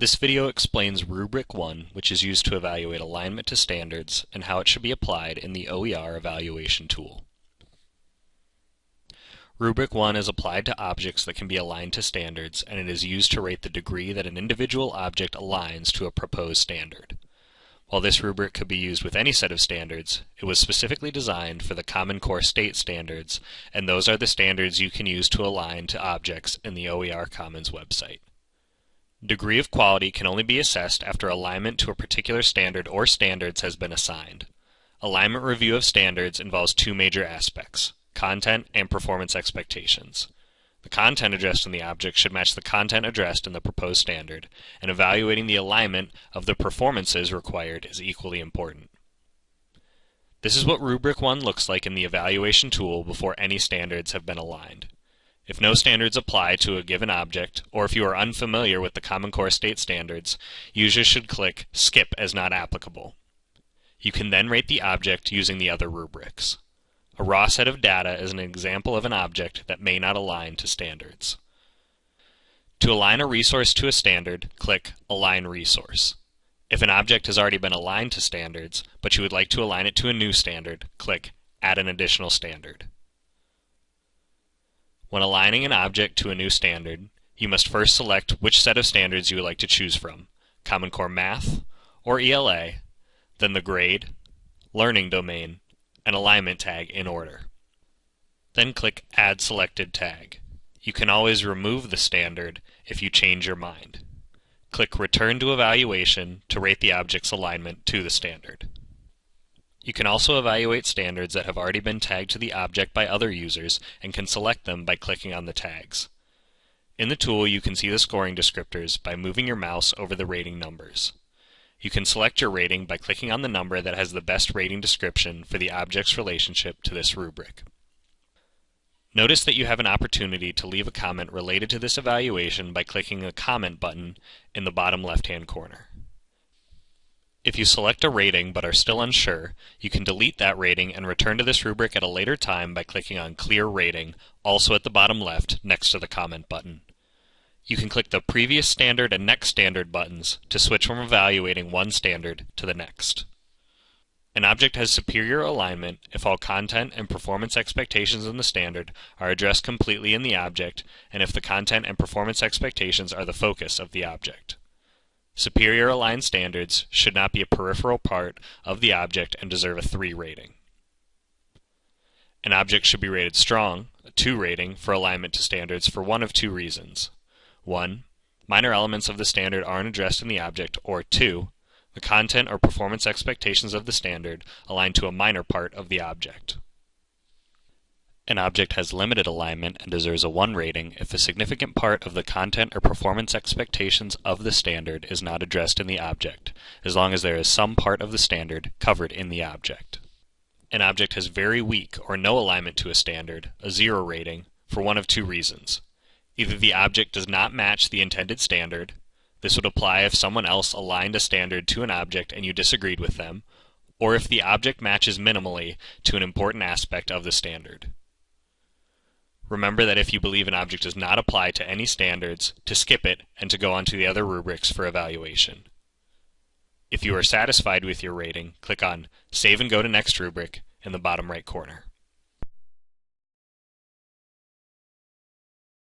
This video explains Rubric 1, which is used to evaluate alignment to standards, and how it should be applied in the OER evaluation tool. Rubric 1 is applied to objects that can be aligned to standards, and it is used to rate the degree that an individual object aligns to a proposed standard. While this rubric could be used with any set of standards, it was specifically designed for the Common Core State standards, and those are the standards you can use to align to objects in the OER Commons website. Degree of quality can only be assessed after alignment to a particular standard or standards has been assigned. Alignment review of standards involves two major aspects, content and performance expectations. The content addressed in the object should match the content addressed in the proposed standard, and evaluating the alignment of the performances required is equally important. This is what Rubric 1 looks like in the evaluation tool before any standards have been aligned. If no standards apply to a given object, or if you are unfamiliar with the Common Core State standards, users should click Skip as not applicable. You can then rate the object using the other rubrics. A raw set of data is an example of an object that may not align to standards. To align a resource to a standard, click Align Resource. If an object has already been aligned to standards, but you would like to align it to a new standard, click Add an additional standard. When aligning an object to a new standard, you must first select which set of standards you would like to choose from, Common Core Math or ELA, then the grade, learning domain, and alignment tag in order. Then click Add Selected Tag. You can always remove the standard if you change your mind. Click Return to Evaluation to rate the object's alignment to the standard. You can also evaluate standards that have already been tagged to the object by other users and can select them by clicking on the tags. In the tool, you can see the scoring descriptors by moving your mouse over the rating numbers. You can select your rating by clicking on the number that has the best rating description for the object's relationship to this rubric. Notice that you have an opportunity to leave a comment related to this evaluation by clicking the comment button in the bottom left-hand corner. If you select a rating but are still unsure, you can delete that rating and return to this rubric at a later time by clicking on Clear Rating, also at the bottom left, next to the comment button. You can click the Previous Standard and Next Standard buttons to switch from evaluating one standard to the next. An object has superior alignment if all content and performance expectations in the standard are addressed completely in the object and if the content and performance expectations are the focus of the object. Superior aligned standards should not be a peripheral part of the object and deserve a 3 rating. An object should be rated strong, a 2 rating, for alignment to standards for one of two reasons. 1. Minor elements of the standard aren't addressed in the object, or 2. The content or performance expectations of the standard align to a minor part of the object. An object has limited alignment and deserves a 1 rating if a significant part of the content or performance expectations of the standard is not addressed in the object, as long as there is some part of the standard covered in the object. An object has very weak or no alignment to a standard, a 0 rating, for one of two reasons. Either the object does not match the intended standard, this would apply if someone else aligned a standard to an object and you disagreed with them, or if the object matches minimally to an important aspect of the standard. Remember that if you believe an object does not apply to any standards, to skip it and to go on to the other rubrics for evaluation. If you are satisfied with your rating, click on Save and go to next rubric in the bottom right corner.